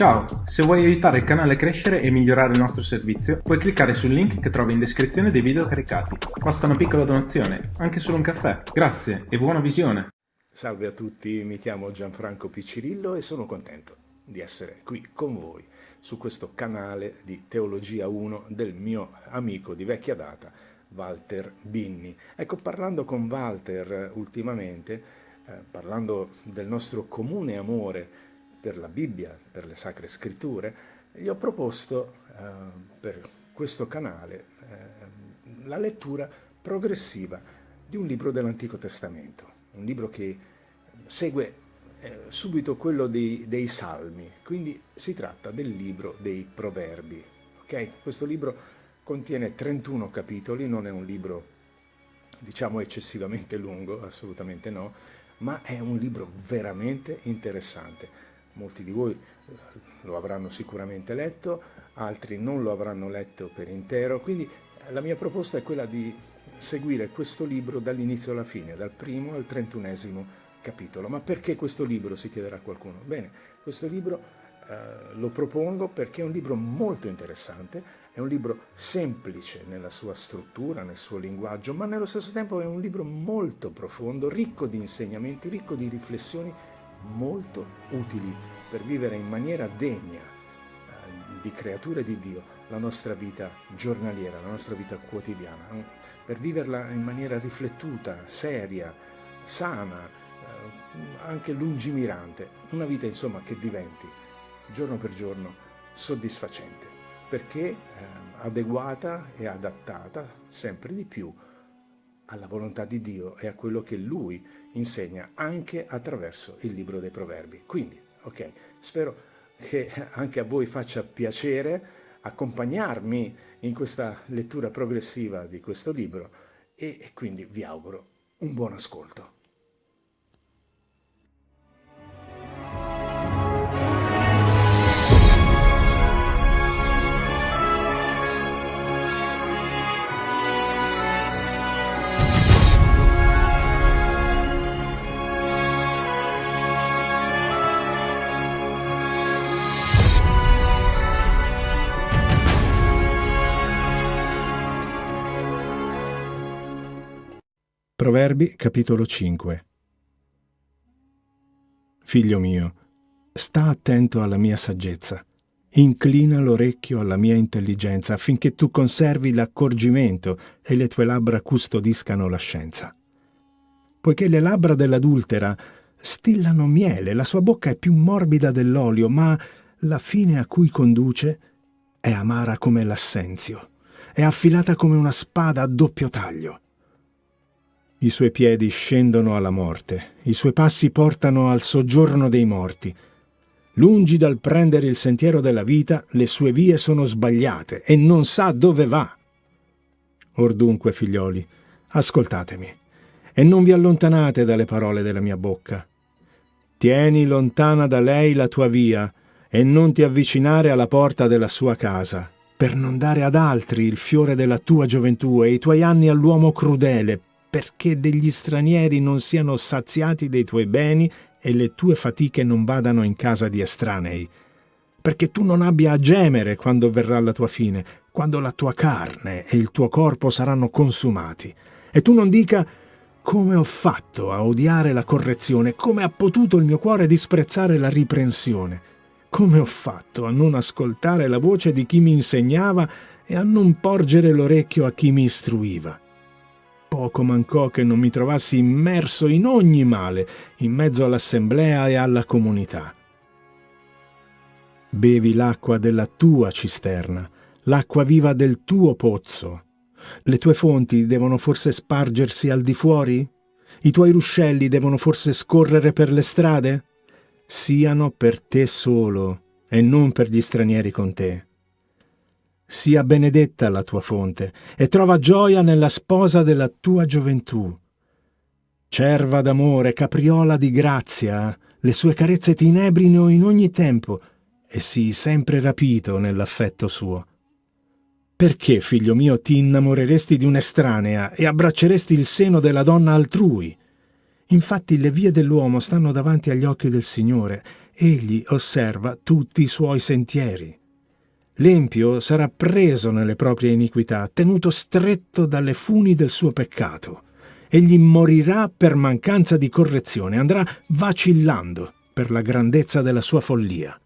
Ciao, se vuoi aiutare il canale a crescere e migliorare il nostro servizio, puoi cliccare sul link che trovi in descrizione dei video caricati. Basta una piccola donazione, anche solo un caffè. Grazie e buona visione! Salve a tutti, mi chiamo Gianfranco Piccirillo e sono contento di essere qui con voi su questo canale di Teologia 1 del mio amico di vecchia data, Walter Binni. Ecco, parlando con Walter ultimamente, eh, parlando del nostro comune amore per la Bibbia, per le Sacre Scritture, gli ho proposto eh, per questo canale eh, la lettura progressiva di un libro dell'Antico Testamento, un libro che segue eh, subito quello dei, dei, Salmi, quindi si tratta del libro dei Proverbi. Okay? Questo libro contiene 31 capitoli, non è un libro diciamo eccessivamente lungo, assolutamente no, ma è un libro veramente interessante molti di voi eh, lo avranno sicuramente letto, altri non lo avranno letto per intero, quindi eh, la mia proposta è quella di seguire questo libro dall'inizio alla fine, dal primo al trentunesimo capitolo. Ma perché questo libro, si chiederà qualcuno? Bene, questo libro eh, lo propongo perché è un libro molto interessante, è un libro semplice nella sua struttura, nel suo linguaggio, ma nello stesso tempo è un libro molto profondo, ricco di insegnamenti, ricco di riflessioni molto utili per vivere in maniera degna eh, di creature di Dio la nostra vita giornaliera, la nostra vita quotidiana, per viverla in maniera riflettuta, seria, sana, anche lungimirante, una vita insomma che diventi giorno per giorno soddisfacente, perché eh, adeguata e adattata sempre di più alla volontà di Dio e a quello che Lui insegna anche attraverso il libro dei proverbi. Quindi, ok, spero che anche a voi faccia piacere accompagnarmi in questa lettura progressiva di questo libro e, e quindi vi auguro un buon ascolto. Proverbi capitolo 5 Figlio mio, sta attento alla mia saggezza, inclina l'orecchio alla mia intelligenza affinché tu conservi l'accorgimento e le tue labbra custodiscano la scienza. Poiché le labbra dell'adultera stillano miele, la sua bocca è più morbida dell'olio, ma la fine a cui conduce è amara come l'assenzio, è affilata come una spada a doppio taglio. I suoi piedi scendono alla morte, i suoi passi portano al soggiorno dei morti. Lungi dal prendere il sentiero della vita, le sue vie sono sbagliate e non sa dove va. Or dunque, figlioli, ascoltatemi e non vi allontanate dalle parole della mia bocca. Tieni lontana da lei la tua via e non ti avvicinare alla porta della sua casa, per non dare ad altri il fiore della tua gioventù e i tuoi anni all'uomo crudele, perché degli stranieri non siano saziati dei tuoi beni e le tue fatiche non vadano in casa di estranei, perché tu non abbia a gemere quando verrà la tua fine, quando la tua carne e il tuo corpo saranno consumati, e tu non dica come ho fatto a odiare la correzione, come ha potuto il mio cuore disprezzare la riprensione, come ho fatto a non ascoltare la voce di chi mi insegnava e a non porgere l'orecchio a chi mi istruiva. Poco mancò che non mi trovassi immerso in ogni male, in mezzo all'assemblea e alla comunità. Bevi l'acqua della tua cisterna, l'acqua viva del tuo pozzo. Le tue fonti devono forse spargersi al di fuori? I tuoi ruscelli devono forse scorrere per le strade? Siano per te solo e non per gli stranieri con te sia benedetta la tua fonte e trova gioia nella sposa della tua gioventù. Cerva d'amore, capriola di grazia, le sue carezze ti inebrino in ogni tempo e sii sempre rapito nell'affetto suo. Perché, figlio mio, ti innamoreresti di un'estranea e abbracceresti il seno della donna altrui? Infatti le vie dell'uomo stanno davanti agli occhi del Signore, egli osserva tutti i suoi sentieri. L'empio sarà preso nelle proprie iniquità, tenuto stretto dalle funi del suo peccato. Egli morirà per mancanza di correzione, andrà vacillando per la grandezza della sua follia.